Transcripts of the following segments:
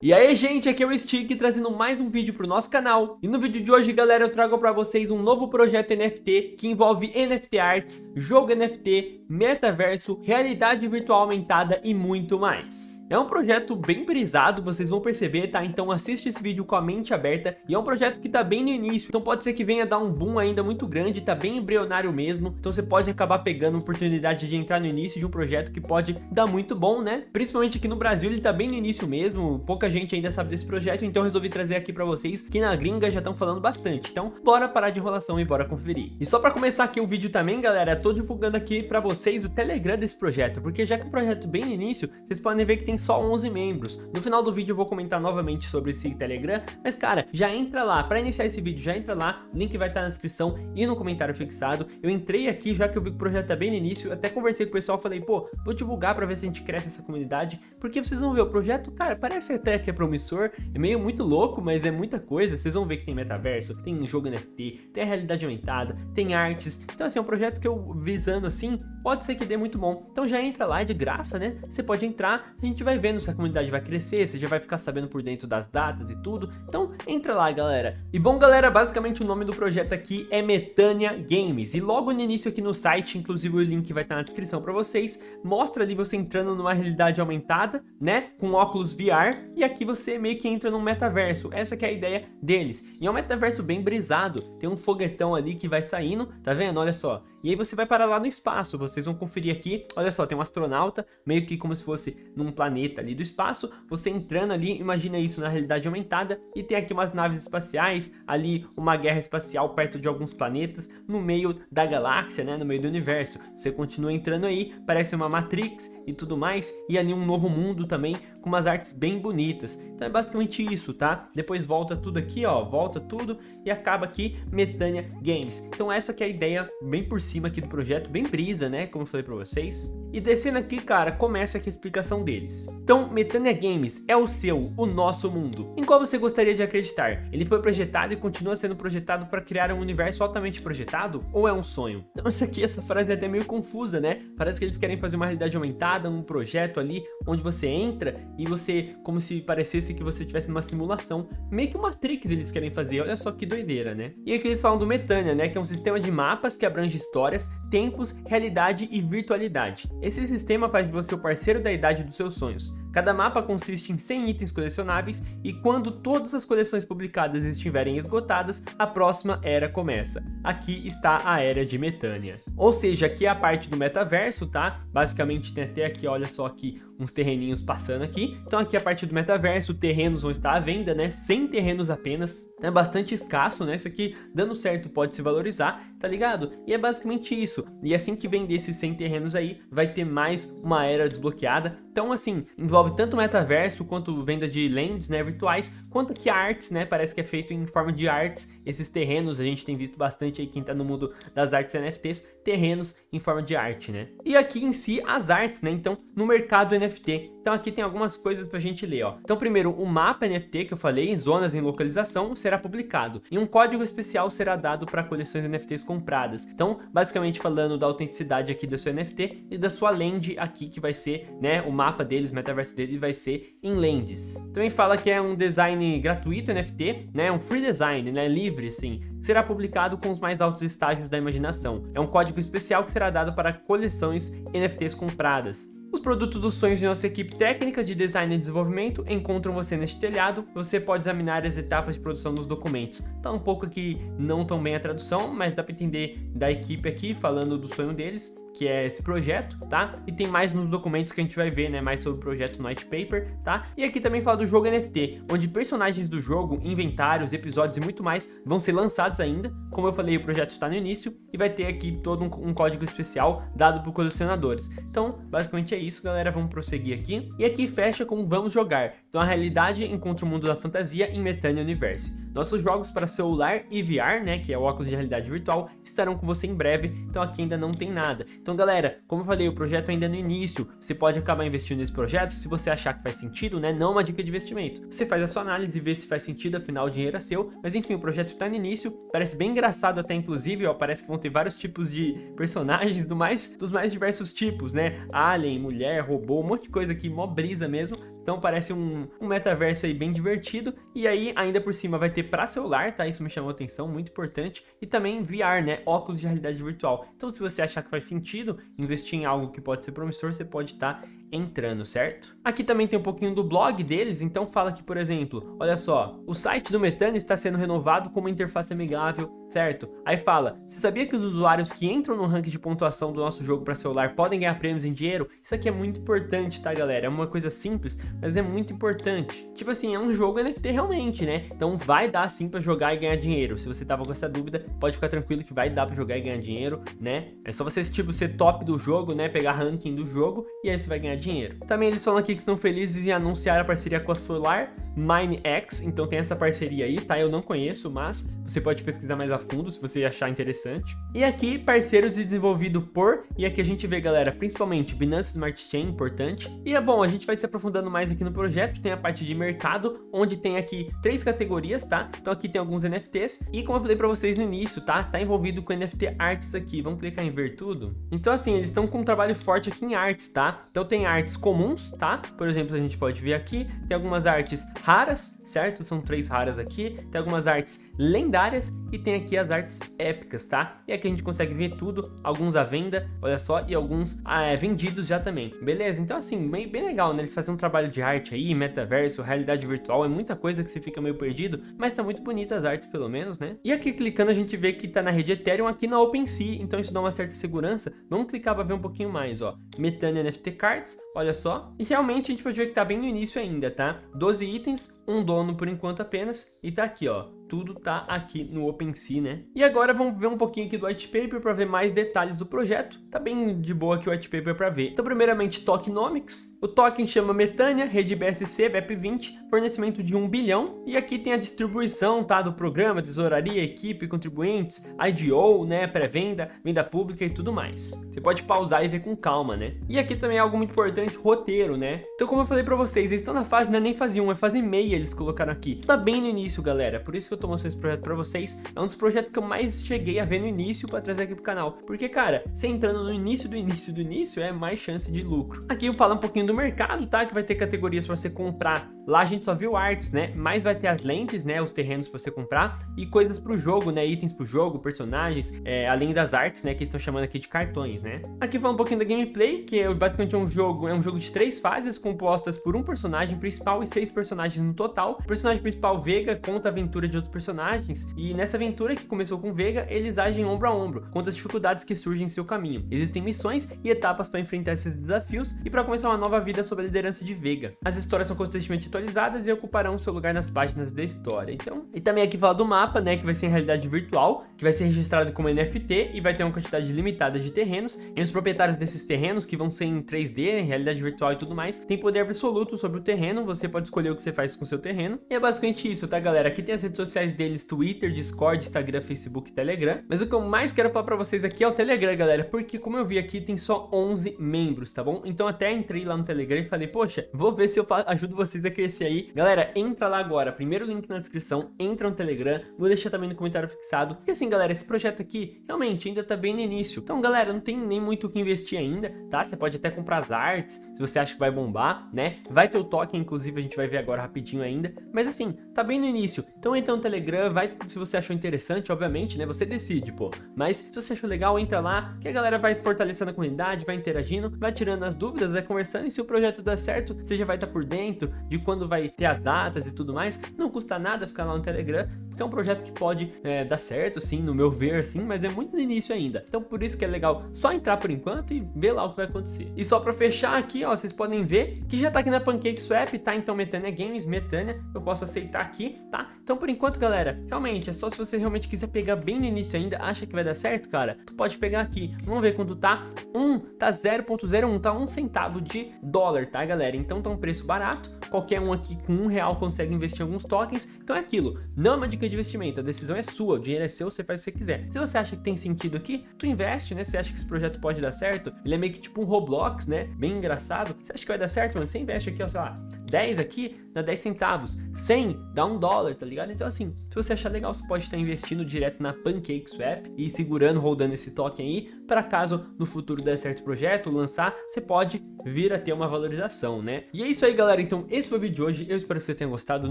E aí gente, aqui é o Stick trazendo mais um vídeo para o nosso canal. E no vídeo de hoje, galera, eu trago para vocês um novo projeto NFT que envolve NFT Arts, jogo NFT, metaverso, realidade virtual aumentada e muito mais. É um projeto bem brisado, vocês vão perceber, tá? Então assiste esse vídeo com a mente aberta e é um projeto que tá bem no início, então pode ser que venha dar um boom ainda muito grande, tá bem embrionário mesmo, então você pode acabar pegando a oportunidade de entrar no início de um projeto que pode dar muito bom, né? Principalmente aqui no Brasil, ele tá bem no início mesmo, pouca gente ainda sabe desse projeto, então resolvi trazer aqui pra vocês que na gringa já estão falando bastante. Então, bora parar de enrolação e bora conferir. E só pra começar aqui o vídeo também, galera, tô divulgando aqui pra vocês o Telegram desse projeto, porque já que é um projeto bem no início, vocês podem ver que tem só 11 membros. No final do vídeo eu vou comentar novamente sobre esse Telegram, mas cara, já entra lá, pra iniciar esse vídeo, já entra lá, o link vai estar na descrição e no comentário fixado. Eu entrei aqui já que eu vi que o projeto tá bem no início, até conversei com o pessoal, falei, pô, vou divulgar pra ver se a gente cresce essa comunidade, porque vocês vão ver, o projeto, cara, parece até que é promissor é meio muito louco, mas é muita coisa. Vocês vão ver que tem metaverso, tem jogo NFT, tem realidade aumentada, tem artes. Então assim, é um projeto que eu visando assim, pode ser que dê muito bom. Então já entra lá, é de graça, né? Você pode entrar, a gente vai vendo se a comunidade vai crescer, você já vai ficar sabendo por dentro das datas e tudo. Então entra lá, galera. E bom, galera, basicamente o nome do projeto aqui é Metânia Games. E logo no início aqui no site, inclusive o link vai estar na descrição para vocês, mostra ali você entrando numa realidade aumentada, né? Com óculos VR. E aqui você meio que entra num metaverso. Essa que é a ideia deles. E é um metaverso bem brisado. Tem um foguetão ali que vai saindo, tá vendo? Olha só. E aí você vai parar lá no espaço, vocês vão conferir aqui, olha só, tem um astronauta, meio que como se fosse num planeta ali do espaço, você entrando ali, imagina isso na realidade aumentada, e tem aqui umas naves espaciais, ali uma guerra espacial perto de alguns planetas, no meio da galáxia, né, no meio do universo. Você continua entrando aí, parece uma Matrix e tudo mais, e ali um novo mundo também, com umas artes bem bonitas. Então é basicamente isso, tá? Depois volta tudo aqui, ó, volta tudo e acaba aqui Metânia Games. Então essa que é a ideia bem por cima aqui do projeto, bem brisa, né, como eu falei pra vocês. E descendo aqui, cara, começa aqui a explicação deles. Então, Metânia Games é o seu, o nosso mundo. Em qual você gostaria de acreditar? Ele foi projetado e continua sendo projetado para criar um universo altamente projetado? Ou é um sonho? Então, isso aqui, essa frase é até meio confusa, né? Parece que eles querem fazer uma realidade aumentada, um projeto ali, onde você entra e você, como se parecesse que você estivesse numa simulação. Meio que uma Matrix eles querem fazer, olha só que doideira, né? E aqui eles falam do Metânia, né? Que é um sistema de mapas que abrange histórias, tempos, realidade e virtualidade. Esse sistema faz de você o parceiro da idade dos seus sonhos. Cada mapa consiste em 100 itens colecionáveis e quando todas as coleções publicadas estiverem esgotadas, a próxima era começa. Aqui está a Era de Metânia. Ou seja, aqui é a parte do metaverso, tá? Basicamente tem até aqui, olha só aqui, uns terreninhos passando aqui. Então aqui a parte do metaverso, terrenos vão estar à venda, né? 100 terrenos apenas. É bastante escasso, né? Isso aqui, dando certo, pode se valorizar, tá ligado? E é basicamente isso. E assim que vender esses 100 terrenos aí, vai ter mais uma era desbloqueada. Então assim, envolve tanto metaverso quanto venda de lands, né, virtuais, quanto que artes, né? Parece que é feito em forma de artes. Esses terrenos, a gente tem visto bastante aí quem tá no mundo das artes NFTs, terrenos em forma de arte, né? E aqui em si, as artes, né? Então, no mercado NFT. Então aqui tem algumas coisas pra gente ler, ó. Então primeiro, o mapa NFT que eu falei, zonas em localização, será publicado. E um código especial será dado para coleções NFTs compradas. Então, basicamente falando da autenticidade aqui do seu NFT e da sua land aqui, que vai ser, né, o mapa deles, o metaverso dele vai ser em lands. Também fala que é um design gratuito NFT, né, um free design, né, livre, assim, será publicado com os mais altos estágios da imaginação. É um código especial que será dado para coleções NFTs compradas. Os produtos dos sonhos de nossa equipe técnica de design e desenvolvimento encontram você neste telhado. Você pode examinar as etapas de produção dos documentos. Tá um pouco aqui não tão bem a tradução, mas dá para entender da equipe aqui falando do sonho deles que é esse projeto, tá? E tem mais nos documentos que a gente vai ver, né? Mais sobre o projeto Night Paper, tá? E aqui também fala do jogo NFT, onde personagens do jogo, inventários, episódios e muito mais vão ser lançados ainda. Como eu falei, o projeto está no início e vai ter aqui todo um, um código especial dado por colecionadores. Então, basicamente é isso, galera. Vamos prosseguir aqui. E aqui fecha com Vamos Jogar. Então, a realidade encontra o mundo da fantasia em Metania Universe. Nossos jogos para celular e VR, né? Que é o óculos de realidade virtual, estarão com você em breve. Então, aqui ainda não tem nada. Então galera, como eu falei, o projeto ainda é no início, você pode acabar investindo nesse projeto se você achar que faz sentido, né? Não uma dica de investimento. Você faz a sua análise e vê se faz sentido, afinal o dinheiro é seu, mas enfim, o projeto está no início, parece bem engraçado até inclusive, ó, parece que vão ter vários tipos de personagens do mais, dos mais diversos tipos, né? Alien, mulher, robô, um monte de coisa aqui, mó brisa mesmo, Então parece um, um metaverso aí bem divertido. E aí, ainda por cima, vai ter para celular, tá? Isso me chamou atenção, muito importante. E também VR, né? Óculos de realidade virtual. Então se você achar que faz sentido investir em algo que pode ser promissor, você pode estar tá entrando, certo? Aqui também tem um pouquinho do blog deles, então fala que, por exemplo, olha só, o site do Metane está sendo renovado com uma interface amigável, certo? Aí fala, você sabia que os usuários que entram no ranking de pontuação do nosso jogo para celular podem ganhar prêmios em dinheiro? Isso aqui é muito importante, tá, galera? É uma coisa simples, mas é muito importante. Tipo assim, é um jogo NFT realmente, né? Então vai dar sim para jogar e ganhar dinheiro. Se você tava com essa dúvida, pode ficar tranquilo que vai dar para jogar e ganhar dinheiro, né? É só você, tipo, ser top do jogo, né? Pegar ranking do jogo e aí você vai ganhar dinheiro. Também eles falam aqui que estão felizes em anunciar a parceria com a Solar MineX, então tem essa parceria aí, tá? Eu não conheço, mas você pode pesquisar mais a fundo se você achar interessante. E aqui, parceiros desenvolvido por, e aqui a gente vê, galera, principalmente Binance Smart Chain, importante. E é bom, a gente vai se aprofundando mais aqui no projeto, tem a parte de mercado, onde tem aqui três categorias, tá? Então aqui tem alguns NFTs, e como eu falei pra vocês no início, tá? Tá envolvido com NFT Arts aqui, vamos clicar em ver tudo? Então assim, eles estão com um trabalho forte aqui em artes, tá? Então tem artes comuns, tá? Por exemplo, a gente pode ver aqui, tem algumas artes raras, certo? São três raras aqui, tem algumas artes lendárias e tem aqui as artes épicas, tá? E aqui a gente consegue ver tudo, alguns à venda, olha só, e alguns ah, é, vendidos já também, beleza? Então assim, bem, bem legal, né? Eles fazem um trabalho de arte aí, metaverso, realidade virtual, é muita coisa que você fica meio perdido, mas tá muito bonita as artes pelo menos, né? E aqui clicando a gente vê que tá na rede Ethereum aqui na OpenSea, então isso dá uma certa segurança. Vamos clicar para ver um pouquinho mais, ó. Metane NFT Cards, olha só. E realmente a gente pode ver que tá bem no início ainda, tá? 12 itens, um dono por enquanto apenas, e tá aqui, ó tudo tá aqui no OpenSea, né? E agora vamos ver um pouquinho aqui do white paper para ver mais detalhes do projeto. Tá bem de boa aqui o white paper para ver. Então, primeiramente, tokenomics. O token chama Metânia, rede BSC, BEP20, fornecimento de 1 bilhão. E aqui tem a distribuição, tá? Do programa, tesouraria, equipe, contribuintes, IDO, né? Pré-venda, venda pública e tudo mais. Você pode pausar e ver com calma, né? E aqui também é algo muito importante, roteiro, né? Então, como eu falei para vocês, eles estão na fase, não é nem fase 1, é fase meia eles colocaram aqui. Tá bem no início, galera. Por isso que eu tô mostrando esse projeto pra vocês. É um dos projetos que eu mais cheguei a ver no início pra trazer aqui pro canal. Porque, cara, você entrando no início do início do início, é mais chance de lucro. Aqui eu falo um pouquinho do mercado, tá? Que vai ter categorias pra você comprar. Lá a gente só viu artes, né? Mas vai ter as lentes, né? Os terrenos pra você comprar. E coisas pro jogo, né? Itens pro jogo, personagens. É, além das artes, né? Que estão chamando aqui de cartões, né? Aqui fala um pouquinho da gameplay, que é basicamente um jogo, é um jogo de três fases compostas por um personagem principal e seis personagens no total. O personagem principal, Vega, conta a aventura de outros personagens. E nessa aventura que começou com Vega, eles agem ombro a ombro, contra as dificuldades que surgem em seu caminho. Existem missões e etapas para enfrentar esses desafios e para começar uma nova vida sob a liderança de Vega. As histórias são constantemente atualizadas e ocuparão seu lugar nas páginas da história. Então, e também aqui fala do mapa, né, que vai ser em realidade virtual, que vai ser registrado como NFT e vai ter uma quantidade limitada de terrenos. E os proprietários desses terrenos, que vão ser em 3D, em realidade virtual e tudo mais, têm poder absoluto sobre o terreno, você pode escolher o que você faz com o seu terreno. E é basicamente isso, tá, galera? Aqui tem as redes sociais deles, Twitter, Discord, Instagram, Facebook e Telegram. Mas o que eu mais quero falar pra vocês aqui é o Telegram, galera, porque como eu vi aqui, tem só 11 membros, tá bom? Então até entrei lá no Telegram e falei, poxa, vou ver se eu ajudo vocês a crescer aí. Galera, entra lá agora, primeiro link na descrição, entra no Telegram, vou deixar também no comentário fixado. E assim, galera, esse projeto aqui realmente ainda tá bem no início. Então, galera, não tem nem muito o que investir ainda, tá? Você pode até comprar as artes, se você acha que vai bombar, né? Vai ter o token, inclusive, a gente vai ver agora rapidinho ainda. Mas assim, tá bem no início. Então entra no Telegram, vai se você achou interessante, obviamente, né? Você decide, pô. Mas se você achou legal, entra lá, que a galera vai fortalecendo a comunidade, vai interagindo, vai tirando as dúvidas, vai conversando, e se o projeto der certo, você já vai estar por dentro de quando vai ter as datas e tudo mais. Não custa nada ficar lá no Telegram, porque é um projeto que pode é, dar certo, sim, no meu ver, sim, mas é muito no início ainda. Então por isso que é legal só entrar por enquanto e ver lá o que vai acontecer. E só pra fechar aqui, ó, vocês podem ver que já tá aqui na PancakeSwap, tá? Então Metânia Games, Metânia, eu posso aceitar aqui, tá? Então por enquanto, galera, realmente, é só se você realmente quiser pegar bem no início ainda, acha que vai dar certo, cara, tu pode pegar aqui. Vamos ver quanto tá. 1 um, tá 0.01, tá 1 um centavo de dólar, tá, galera? Então tá um preço barato. Qualquer um aqui com um real consegue investir em alguns tokens. Então é aquilo, não é uma dica de investimento, a decisão é sua, o dinheiro é seu, você faz o que você quiser. Se você acha que tem sentido aqui, tu investe, né? Você acha que esse projeto pode dar certo, ele é meio que tipo um Roblox, né? Bem engraçado. Você acha que vai dar certo, mano? Você investe aqui, ó, sei lá, 10 aqui, dá 10 centavos. 100 dá 1 dólar, tá ligado? Então assim, se você achar legal, você pode estar investindo direto na PancakeSwap e segurando, rodando esse token aí, para caso no futuro der certo projeto, lançar, você pode vir a ter uma valorização, né? E é isso aí, galera. Então esse foi o vídeo de hoje. Eu espero que você tenha gostado.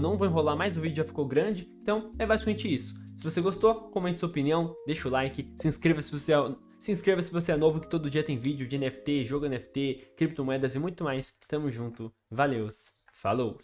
Não vou enrolar mais, o vídeo já ficou grande. Então é basicamente isso. Se você gostou, comente sua opinião, deixa o like, se inscreva se você é... Se inscreva se você é novo, que todo dia tem vídeo de NFT, jogo NFT, criptomoedas e muito mais. Tamo junto. Valeus. Falou!